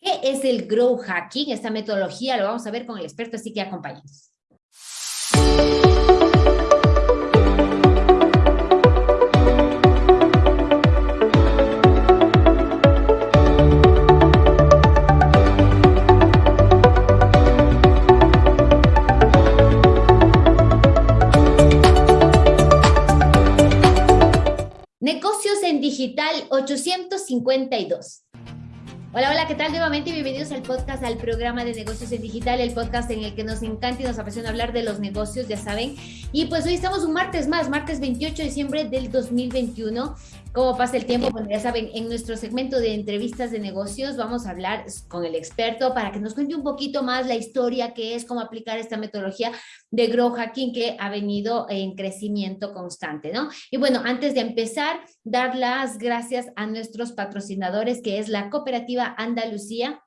¿Qué es el Grow Hacking? Esta metodología lo vamos a ver con el experto, así que acompáñenos. Negocios en Digital 852. Hola, hola, ¿qué tal? Nuevamente bienvenidos al podcast, al programa de negocios en digital, el podcast en el que nos encanta y nos apasiona hablar de los negocios, ya saben. Y pues hoy estamos un martes más, martes 28 de diciembre del 2021. ¿Cómo pasa el tiempo? Bueno, ya saben, en nuestro segmento de entrevistas de negocios vamos a hablar con el experto para que nos cuente un poquito más la historia que es, cómo aplicar esta metodología de Grow Hacking que ha venido en crecimiento constante, ¿no? Y bueno, antes de empezar, dar las gracias a nuestros patrocinadores, que es la cooperativa Andalucía,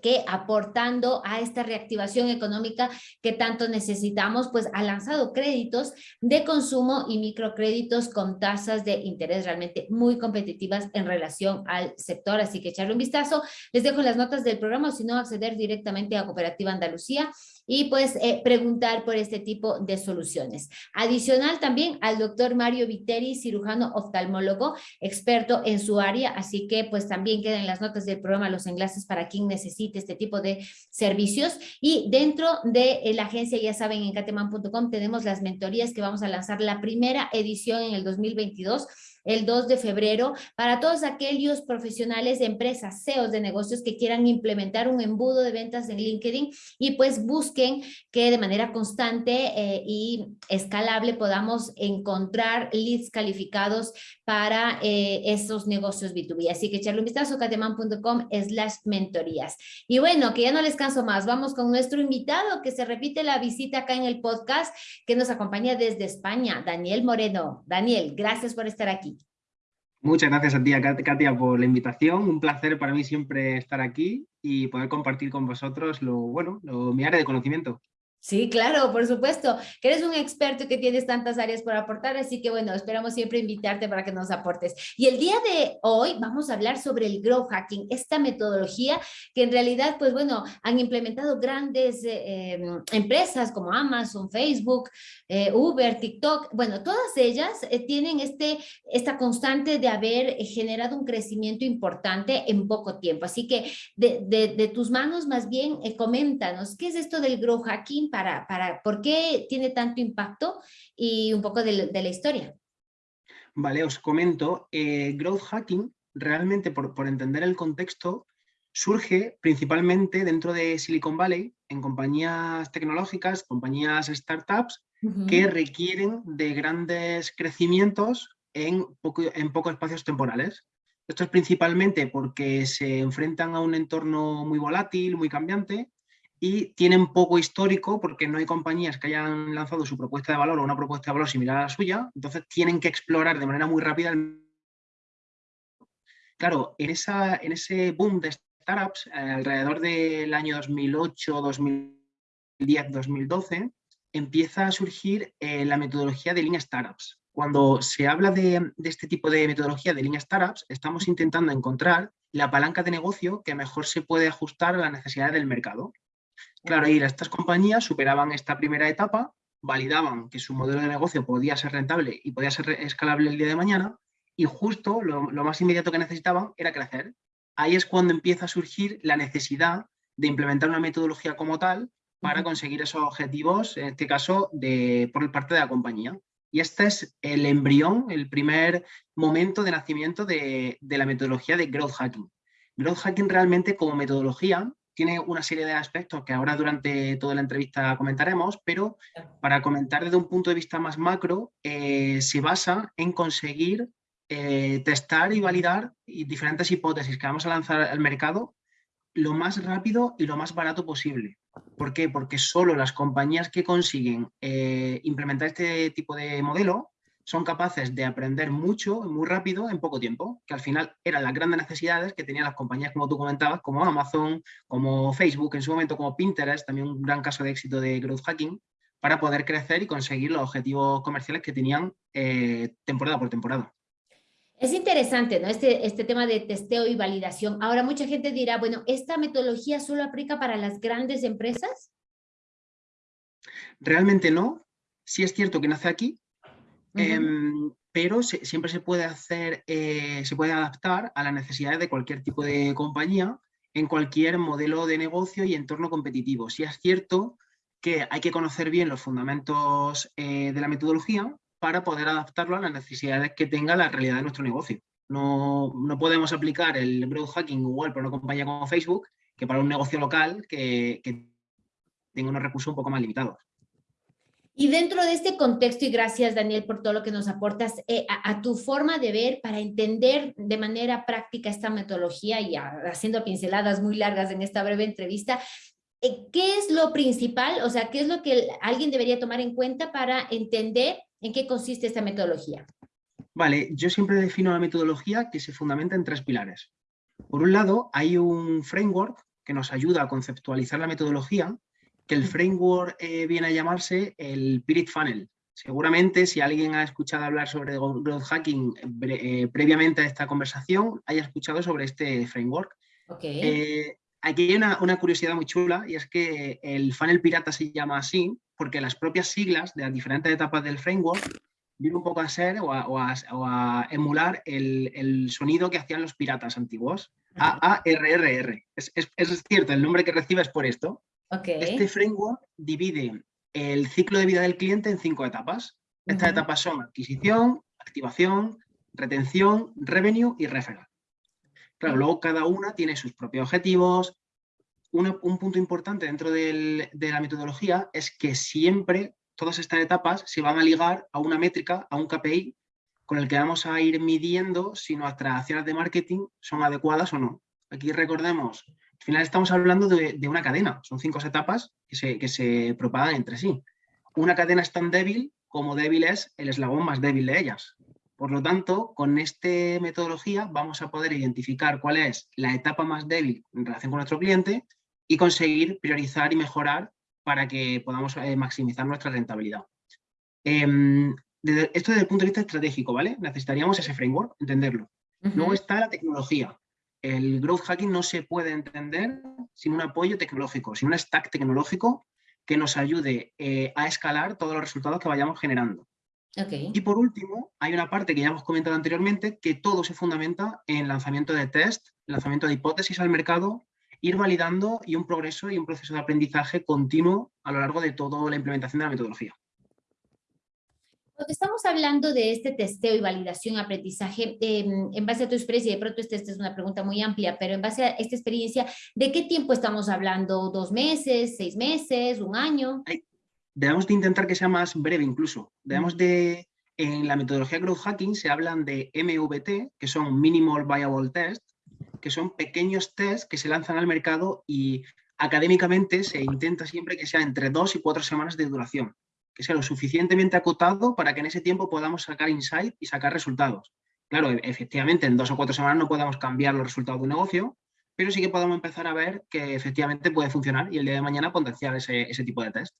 que aportando a esta reactivación económica que tanto necesitamos, pues ha lanzado créditos de consumo y microcréditos con tasas de interés realmente muy competitivas en relación al sector. Así que echarle un vistazo. Les dejo las notas del programa si no acceder directamente a Cooperativa Andalucía y pues eh, preguntar por este tipo de soluciones. Adicional también al doctor Mario Viteri, cirujano oftalmólogo, experto en su área, así que pues también quedan las notas del programa los enlaces para quien necesite este tipo de servicios y dentro de la agencia, ya saben, en cateman.com tenemos las mentorías que vamos a lanzar la primera edición en el 2022 el 2 de febrero para todos aquellos profesionales empresas, CEOs de negocios que quieran implementar un embudo de ventas en LinkedIn y pues busquen que de manera constante eh, y escalable podamos encontrar leads calificados para eh, esos negocios B2B. Así que echarle un vistazo cateman.com slash mentorías. Y bueno, que ya no les canso más, vamos con nuestro invitado que se repite la visita acá en el podcast que nos acompaña desde España, Daniel Moreno. Daniel, gracias por estar aquí. Muchas gracias a ti, Katia, por la invitación. Un placer para mí siempre estar aquí y poder compartir con vosotros lo, bueno, lo, mi área de conocimiento. Sí, claro, por supuesto, que eres un experto y que tienes tantas áreas por aportar, así que bueno, esperamos siempre invitarte para que nos aportes. Y el día de hoy vamos a hablar sobre el Grow Hacking, esta metodología que en realidad, pues bueno, han implementado grandes eh, em, empresas como Amazon, Facebook, eh, Uber, TikTok, bueno, todas ellas eh, tienen este, esta constante de haber generado un crecimiento importante en poco tiempo. Así que de, de, de tus manos más bien, coméntanos, ¿qué es esto del Grow Hacking? Para, para por qué tiene tanto impacto y un poco de, la historia. Vale, os comento, eh, growth hacking realmente por, por, entender el contexto surge principalmente dentro de Silicon Valley en compañías tecnológicas, compañías startups que requieren de grandes crecimientos en, poco, en pocos espacios temporales. Esto es principalmente porque se enfrentan a un entorno muy volátil, muy cambiante, y tienen poco histórico porque no hay compañías que hayan lanzado su propuesta de valor o una propuesta de valor similar a la suya, entonces tienen que explorar de manera muy rápida el... Claro, en, esa, en ese boom de startups, eh, alrededor del año 2008, 2010, 2012, empieza a surgir eh, la metodología de línea startups. Cuando se habla de, de este tipo de metodología de línea startups, estamos intentando encontrar la palanca de negocio que mejor se puede ajustar a las necesidades del mercado. Claro, y estas compañías superaban esta primera etapa, validaban que su modelo de negocio podía ser rentable y podía ser escalable el día de mañana, y justo lo, más inmediato que necesitaban era crecer. Ahí es cuando empieza a surgir la necesidad de implementar una metodología como tal para conseguir esos objetivos, en este caso, de, por parte de la compañía. Y este es el embrión, el primer momento de nacimiento de, de la metodología de Growth Hacking. Growth Hacking realmente como metodología tiene una serie de aspectos que ahora durante toda la entrevista comentaremos, pero para comentar desde un punto de vista más macro, eh, se basa en conseguir eh, testar y validar diferentes hipótesis que vamos a lanzar al mercado lo más rápido y lo más barato posible. ¿Por qué? Porque solo las compañías que consiguen eh, implementar este tipo de modelo son capaces de aprender mucho, muy rápido, en poco tiempo, que al final eran las grandes necesidades que tenían las compañías, como tú comentabas, como Amazon, como Facebook, en su momento como Pinterest, también un gran caso de éxito de growth hacking, para poder crecer y conseguir los objetivos comerciales que tenían eh, temporada por temporada. Es interesante, ¿no? Este, este tema de testeo y validación. Ahora, mucha gente dirá, bueno, ¿esta metodología solo aplica para las grandes empresas? Realmente no. Sí es cierto que nace aquí, em, pero siempre se puede hacer, eh, se puede adaptar a las necesidades de cualquier tipo de compañía en cualquier modelo de negocio y entorno competitivo. Sí es cierto que hay que conocer bien los fundamentos eh, de la metodología para poder adaptarlo a las necesidades que tenga la realidad de nuestro negocio. No, no podemos aplicar el growth hacking igual para una compañía como Facebook que para un negocio local que tenga unos recursos un poco más limitados. Y dentro de este contexto, y gracias Daniel por todo lo que nos aportas, eh, a, tu forma de ver para entender de manera práctica esta metodología y haciendo pinceladas muy largas en esta breve entrevista, eh, ¿qué es lo principal? O sea, ¿qué es lo que alguien debería tomar en cuenta para entender ¿En qué consiste esta metodología? Vale, yo siempre defino la metodología que se fundamenta en tres pilares. Por un lado, hay un framework que nos ayuda a conceptualizar la metodología, que el framework eh, viene a llamarse el Pirit Funnel. Seguramente, si alguien ha escuchado hablar sobre growth hacking eh, previamente a esta conversación, haya escuchado sobre este framework. Okay. Eh, aquí hay una, una, curiosidad muy chula y es que el funnel pirata se llama así porque las propias siglas de las diferentes etapas del framework vienen un poco a ser o a, emular el, sonido que hacían los piratas antiguos. A-A-R-R-R. Es, cierto, el nombre que recibe es por esto. Este framework divide el ciclo de vida del cliente en cinco etapas. Estas etapas son adquisición, activación, retención, revenue y referral. Claro, luego cada una tiene sus propios objetivos, un punto importante dentro de la metodología es que siempre todas estas etapas se van a ligar a una métrica, a un KPI, con el que vamos a ir midiendo si nuestras acciones de marketing son adecuadas o no. Aquí recordemos, al final estamos hablando de, una cadena, son cinco etapas que se, que se propagan entre sí. Una cadena es tan débil como débil es el eslabón más débil de ellas. Por lo tanto, con esta metodología vamos a poder identificar cuál es la etapa más débil en relación con nuestro cliente y conseguir priorizar y mejorar para que podamos eh, maximizar nuestra rentabilidad. Em, esto desde el punto de vista estratégico, ¿vale? Necesitaríamos ese framework, entenderlo. Luego está la tecnología. El growth hacking no se puede entender sin un apoyo tecnológico, sin un stack tecnológico que nos ayude eh, a escalar todos los resultados que vayamos generando. Y por último, hay una parte que ya hemos comentado anteriormente, que todo se fundamenta en lanzamiento de test, lanzamiento de hipótesis al mercado ir validando y un progreso y un proceso de aprendizaje continuo a lo largo de toda la implementación de la metodología. Cuando estamos hablando de este testeo y validación, aprendizaje, em, en base a tu experiencia, y de pronto esta, es una pregunta muy amplia, pero en base a esta experiencia, ¿de qué tiempo estamos hablando? ¿Dos meses, seis meses, un año? debemos de intentar que sea más breve incluso. Debemos de, en la metodología Growth Hacking se hablan de MVT, que son Minimal Viable Test, que son pequeños tests que se lanzan al mercado y académicamente se intenta siempre que sea entre dos y cuatro semanas de duración, que sea lo suficientemente acotado para que en ese tiempo podamos sacar insight y sacar resultados. Claro, e-, efectivamente en dos o cuatro semanas no podemos cambiar los resultados de un negocio, pero sí que podemos empezar a ver que efectivamente puede funcionar y el día de mañana potenciar ese, ese tipo de test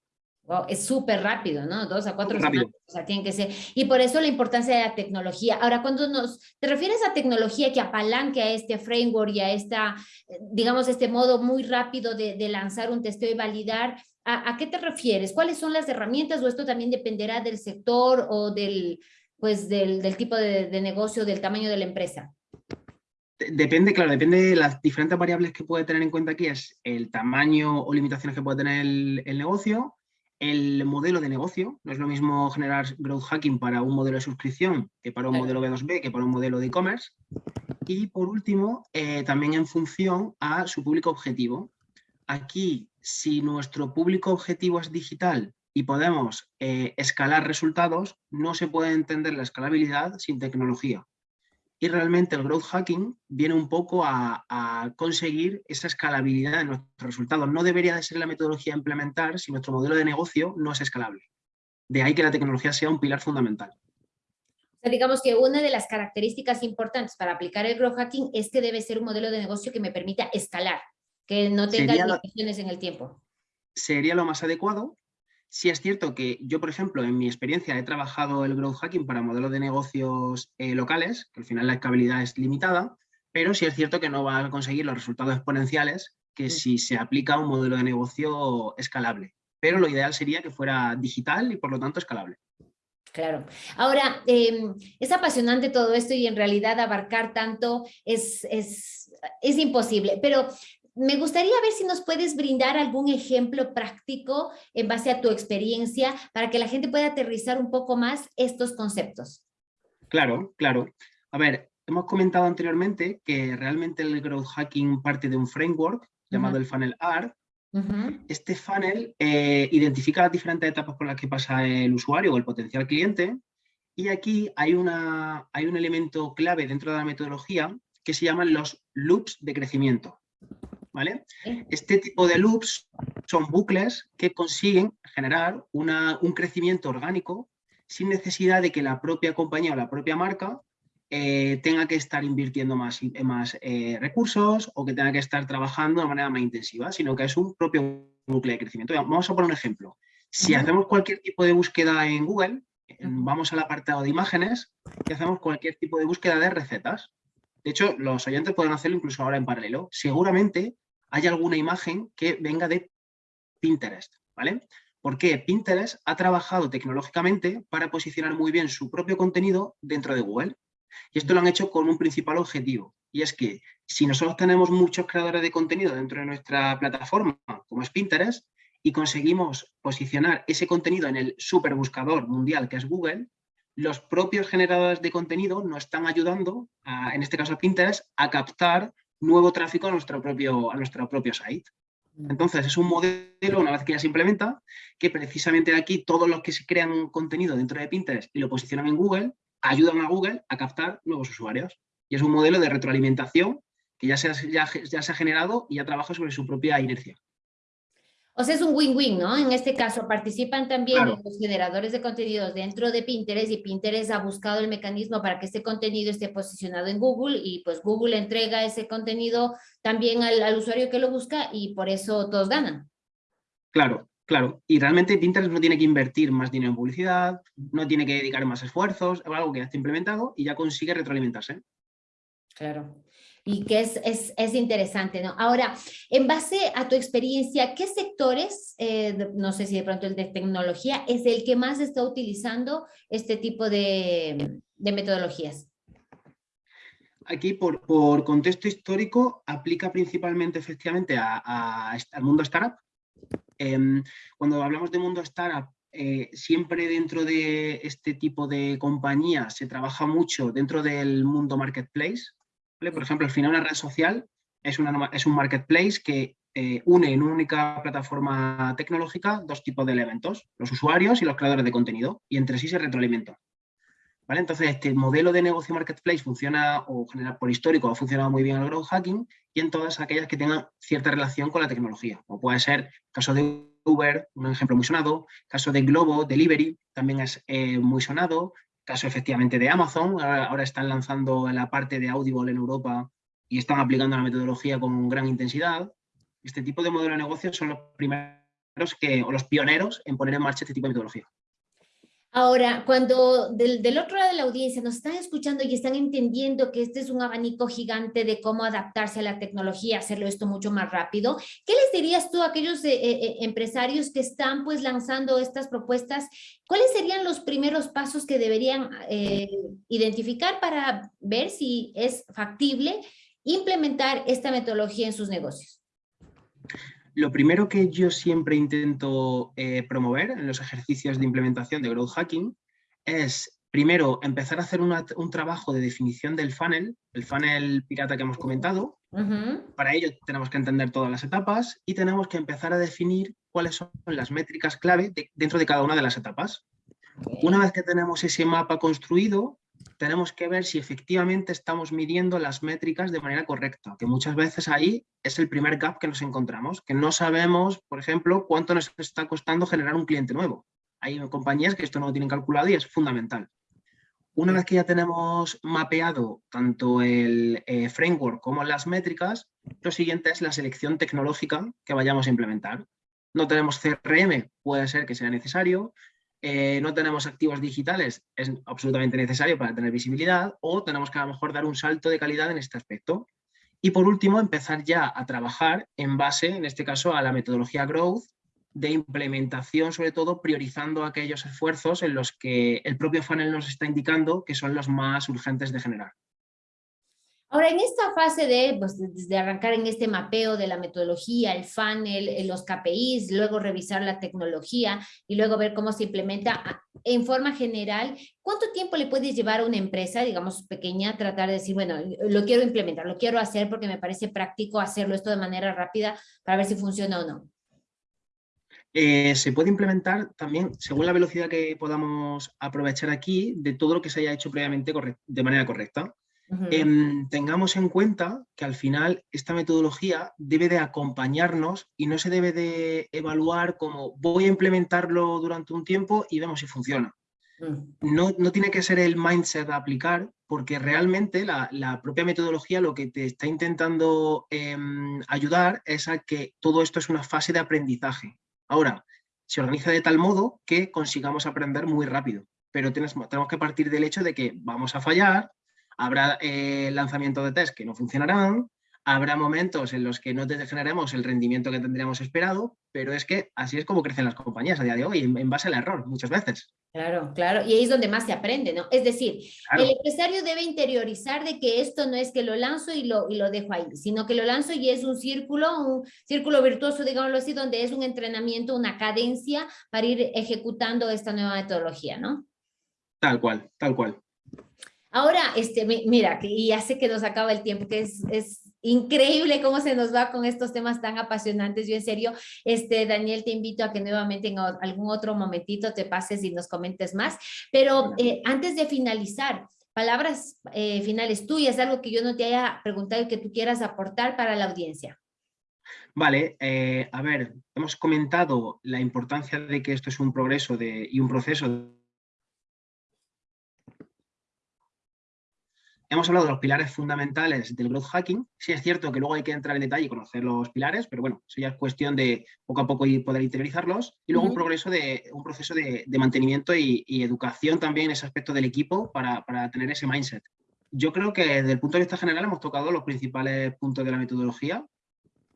es súper rápido, ¿no? Dos a cuatro semanas, o sea, tienen que ser. Y por eso la importancia de la tecnología. Ahora, cuando nos, te refieres a tecnología que apalanque a este framework y a esta, digamos, este modo muy rápido de, lanzar un testeo y validar, ¿a, qué te refieres? ¿Cuáles son las herramientas o esto también dependerá del sector o del, pues, del, tipo de, negocio, del tamaño de la empresa? Depende, claro, depende de las diferentes variables que puede tener en cuenta aquí, es el tamaño o limitaciones que puede tener el negocio, el modelo de negocio. No es lo mismo generar growth hacking para un modelo de suscripción que para un modelo B2B, que para un modelo de e-commerce. Y por último, eh, también en función a su público objetivo. Aquí, si nuestro público objetivo es digital y podemos eh, escalar resultados, no se puede entender la escalabilidad sin tecnología y realmente el growth hacking viene un poco a, conseguir esa escalabilidad de nuestros resultados. No debería de ser la metodología a implementar si nuestro modelo de negocio no es escalable. De ahí que la tecnología sea un pilar fundamental. digamos que una de las características importantes para aplicar el growth hacking es que debe ser un modelo de negocio que me permita escalar, que no tenga limitaciones en el tiempo. Sería lo más adecuado, Sí es cierto que yo, por ejemplo, en mi experiencia he trabajado el growth hacking para modelos de negocios eh, locales, que al final la escalabilidad es limitada, pero sí es cierto que no va a conseguir los resultados exponenciales que mm. si se aplica un modelo de negocio escalable. Pero lo ideal sería que fuera digital y por lo tanto escalable. Claro. Ahora, em, es apasionante todo esto y en realidad abarcar tanto es, es, es imposible, pero me gustaría ver si nos puedes brindar algún ejemplo práctico en base a tu experiencia para que la gente pueda aterrizar un poco más estos conceptos. Claro, claro. A ver, hemos comentado anteriormente que realmente el growth hacking parte de un framework llamado el funnel R. Este funnel eh, identifica las diferentes etapas por las que pasa el usuario o el potencial cliente y aquí hay, una, hay un elemento clave dentro de la metodología que se llaman los loops de crecimiento. Este tipo de loops son bucles que consiguen generar un crecimiento orgánico sin necesidad de que la propia compañía o la propia marca eh, tenga que estar invirtiendo más, más eh, recursos o que tenga que estar trabajando de manera más intensiva, sino que es un propio bucle de crecimiento. Vamos a poner un ejemplo. Si hacemos cualquier tipo de búsqueda en Google, vamos al apartado de imágenes y hacemos cualquier tipo de búsqueda de recetas. De hecho, los oyentes pueden hacerlo incluso ahora en paralelo. Seguramente hay alguna imagen que venga de Pinterest, ¿vale? Porque Pinterest ha trabajado tecnológicamente para posicionar muy bien su propio contenido dentro de Google. Y esto lo han hecho con un principal objetivo, y es que si nosotros tenemos muchos creadores de contenido dentro de nuestra plataforma, como es Pinterest, y conseguimos posicionar ese contenido en el superbuscador mundial que es Google, los propios generadores de contenido nos están ayudando, en este caso Pinterest, a captar nuevo tráfico a nuestro propio, a nuestro propio site. Mm. Entonces, es un modelo, una vez que ya se implementa, que precisamente aquí todos los que se crean contenido dentro de Pinterest y lo posicionan en Google, ayudan a Google a captar nuevos usuarios. Y es un modelo de retroalimentación que ya se ya, ya se ha generado y ya trabaja sobre su propia inercia. O sea, es un win-win, ¿no? En este caso, participan también los generadores de contenidos dentro de Pinterest y Pinterest ha buscado el mecanismo para que este contenido esté posicionado en Google y pues Google entrega ese contenido también al, usuario que lo busca y por eso todos ganan. Claro, claro. Y realmente Pinterest no tiene que invertir más dinero en publicidad, no tiene que dedicar más esfuerzos, es algo que ya está implementado y ya consigue retroalimentarse. Claro y que es, es, es, interesante, ¿no? Ahora, en base a tu experiencia, ¿qué sectores, eh, no sé si de pronto el de tecnología, es el que más está utilizando este tipo de, de metodologías? Aquí, por, por, contexto histórico, aplica principalmente, efectivamente, a, al mundo startup. Eh, cuando hablamos de mundo startup, eh, siempre dentro de este tipo de compañías se trabaja mucho dentro del mundo marketplace, por ejemplo, al final una red social es, un marketplace que eh, une en una única plataforma tecnológica dos tipos de elementos, los usuarios y los creadores de contenido, y entre sí se retroalimentan. ¿Vale? Entonces, este modelo de negocio marketplace funciona, o general, por histórico, ha funcionado muy bien en el growth hacking y en todas aquellas que tengan cierta relación con la tecnología, como puede ser caso de Uber, un ejemplo muy sonado, caso de Globo, Delivery, también es eh, muy sonado, caso efectivamente de Amazon, ahora, están lanzando la parte de Audible en Europa y están aplicando la metodología con gran intensidad. Este tipo de modelo de negocio son los primeros que, o los pioneros en poner en marcha este tipo de metodología. Ahora, cuando del, otro lado de la audiencia nos están escuchando y están entendiendo que este es un abanico gigante de cómo adaptarse a la tecnología, hacerlo esto mucho más rápido, ¿qué les dirías tú a aquellos eh, eh, empresarios que están pues lanzando estas propuestas? ¿Cuáles serían los primeros pasos que deberían eh, identificar para ver si es factible implementar esta metodología en sus negocios? Lo primero que yo siempre intento eh, promover en los ejercicios de implementación de Growth Hacking es, primero, empezar a hacer un trabajo de definición del funnel, el funnel pirata que hemos comentado. Para ello tenemos que entender todas las etapas y tenemos que empezar a definir cuáles son las métricas clave dentro de cada una de las etapas. Una vez que tenemos ese mapa construido, tenemos que ver si efectivamente estamos midiendo las métricas de manera correcta, que muchas veces ahí es el primer gap que nos encontramos, que no sabemos, por ejemplo, cuánto nos está costando generar un cliente nuevo. Hay compañías que esto no lo tienen calculado y es fundamental. Una vez que ya tenemos mapeado tanto el eh, framework como las métricas, lo siguiente es la selección tecnológica que vayamos a implementar. No tenemos CRM, puede ser que sea necesario. Eh, no tenemos activos digitales, es absolutamente necesario para tener visibilidad. O tenemos que a lo mejor dar un salto de calidad en este aspecto. Y por último, empezar ya a trabajar en base, en este caso, a la metodología Growth, de implementación, sobre todo priorizando aquellos esfuerzos en los que el propio funnel nos está indicando que son los más urgentes de generar. Ahora, en esta fase de, pues, arrancar en este mapeo de la metodología, el funnel, eh, los KPIs, luego revisar la tecnología y luego ver cómo se implementa en forma general, ¿cuánto tiempo le puede llevar a una empresa, digamos, pequeña, tratar de decir, bueno, lo quiero implementar, lo quiero hacer porque me parece práctico hacerlo esto de manera rápida para ver si funciona o no? Eh, se puede implementar también, según la velocidad que podamos aprovechar aquí, de todo lo que se haya hecho previamente de manera correcta. Em, tengamos en cuenta que al final esta metodología debe de acompañarnos y no se debe de evaluar como voy a implementarlo durante un tiempo y vemos si funciona. Mm. No, no, tiene que ser el mindset a aplicar porque realmente la, propia metodología lo que te está intentando em, ayudar es a que todo esto es una fase de aprendizaje. Ahora, se organiza de tal modo que consigamos aprender muy rápido, pero tenemos, tenemos que partir del hecho de que vamos a fallar, Habrá eh, lanzamientos de test que no funcionarán, habrá momentos en los que no generemos el rendimiento que tendríamos esperado, pero es que así es como crecen las compañías a día de hoy, en, base al error, muchas veces. Claro, claro, y ahí es donde más se aprende, ¿no? Es decir, el empresario debe interiorizar de que esto no es que lo lanzo y lo, y lo dejo ahí, sino que lo lanzo y es un círculo, un círculo virtuoso, digámoslo así, donde es un entrenamiento, una cadencia para ir ejecutando esta nueva metodología, ¿no? Tal cual, tal cual. Ahora, este, mira, y ya sé que nos acaba el tiempo, que es, es increíble cómo se nos va con estos temas tan apasionantes. Yo en serio, este, Daniel, te invito a que nuevamente en algún otro momentito te pases y nos comentes más. Pero eh, antes de finalizar, palabras eh, finales tuyas, algo que yo no te haya preguntado y que tú quieras aportar para la audiencia. Vale, eh, a ver, hemos comentado la importancia de que esto es un progreso de, y un proceso Hemos hablado de los pilares fundamentales del growth hacking. Sí es cierto que luego hay que entrar en detalle y conocer los pilares, pero bueno, eso ya es cuestión de poco a poco poder interiorizarlos. Y luego un, progreso de, un proceso de, mantenimiento y, educación también en ese aspecto del equipo para, para tener ese mindset. Yo creo que desde el punto de vista general hemos tocado los principales puntos de la metodología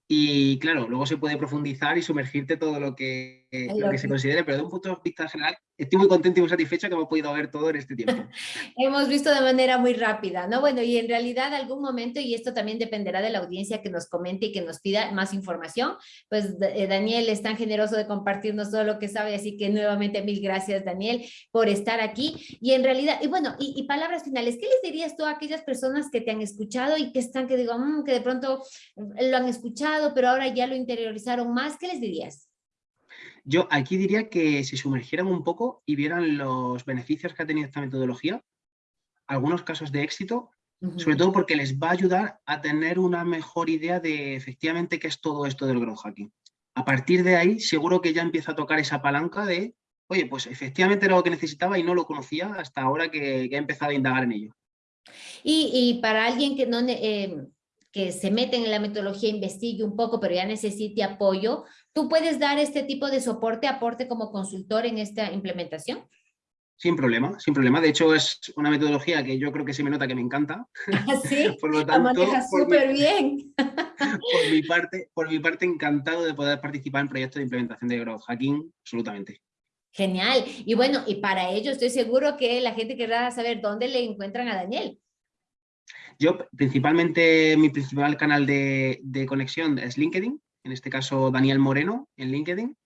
y claro, luego se puede profundizar y sumergirte todo lo que, lo que se considere, pero de un punto de vista general, estoy muy contento y muy satisfecho que hemos podido ver todo en este tiempo. hemos visto de manera muy rápida, ¿no? Bueno, y en realidad algún momento, y esto también dependerá de la audiencia que nos comente y que nos pida más información, pues eh, Daniel es tan generoso de compartirnos todo lo que sabe, así que nuevamente mil gracias, Daniel, por estar aquí. Y en realidad, y bueno, y, palabras finales, ¿qué les dirías tú a aquellas personas que te han escuchado y que están, que digo, mm, que de pronto lo han escuchado, pero ahora ya lo interiorizaron más, ¿qué les dirías? Yo aquí diría que se sumergieran un poco y vieran los beneficios que ha tenido esta metodología, algunos casos de éxito, sobre todo porque les va a ayudar a tener una mejor idea de efectivamente qué es todo esto del growth hacking. A partir de ahí, seguro que ya empieza a tocar esa palanca de, oye, pues efectivamente era lo que necesitaba y no lo conocía hasta ahora que, he empezado a indagar en ello. Y, para alguien que no, eh, que se meten en la metodología, investigue un poco, pero ya necesite apoyo, ¿tú puedes dar este tipo de soporte, aporte como consultor en esta implementación? Sin problema, sin problema. De hecho, es una metodología que yo creo que sí me nota que me encanta. Sí, por lo tanto, la súper bien. Por mi, parte, por mi parte, encantado de poder participar en proyectos de implementación de growth hacking, absolutamente. Genial. Y bueno, y para ello estoy seguro que la gente querrá saber dónde le encuentran a Daniel. Yo principalmente, mi principal canal de, conexión es LinkedIn, en este caso Daniel Moreno en LinkedIn,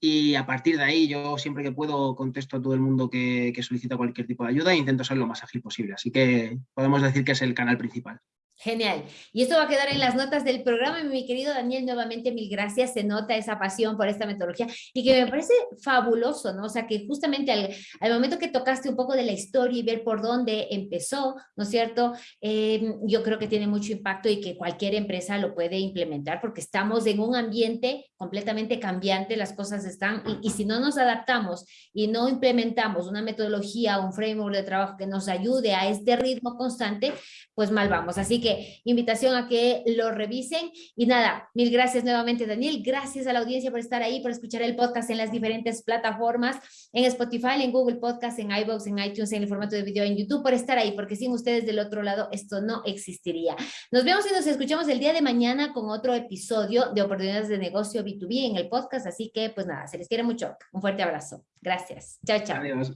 y a partir de ahí yo siempre que puedo contesto a todo el mundo que, solicita cualquier tipo de ayuda e intento ser lo más ágil posible, así que podemos decir que es el canal principal. Genial. Y esto va a quedar en las notas del programa. Mi querido Daniel, nuevamente mil gracias. Se nota esa pasión por esta metodología y que me parece fabuloso, ¿no? O sea, que justamente al, momento que tocaste un poco de la historia y ver por dónde empezó, ¿no es cierto? Em, yo creo que tiene mucho impacto y que cualquier empresa lo puede implementar porque estamos en un ambiente completamente cambiante, las cosas están, y, y si no nos adaptamos y no implementamos una metodología, un framework de trabajo que nos ayude a este ritmo constante, pues mal vamos. Así que invitación a que lo revisen. Y nada, mil gracias nuevamente, Daniel. Gracias a la audiencia por estar ahí, por escuchar el podcast en las diferentes plataformas, en Spotify, en Google Podcast, en iVoox, en iTunes, en el formato de video en YouTube, por estar ahí, porque sin ustedes del otro lado esto no existiría. Nos vemos y nos escuchamos el día de mañana con otro episodio de Oportunidades de Negocio B2B en el podcast. Así que, pues nada, se les quiere mucho. Un fuerte abrazo. Gracias. Chao, chao. Adiós.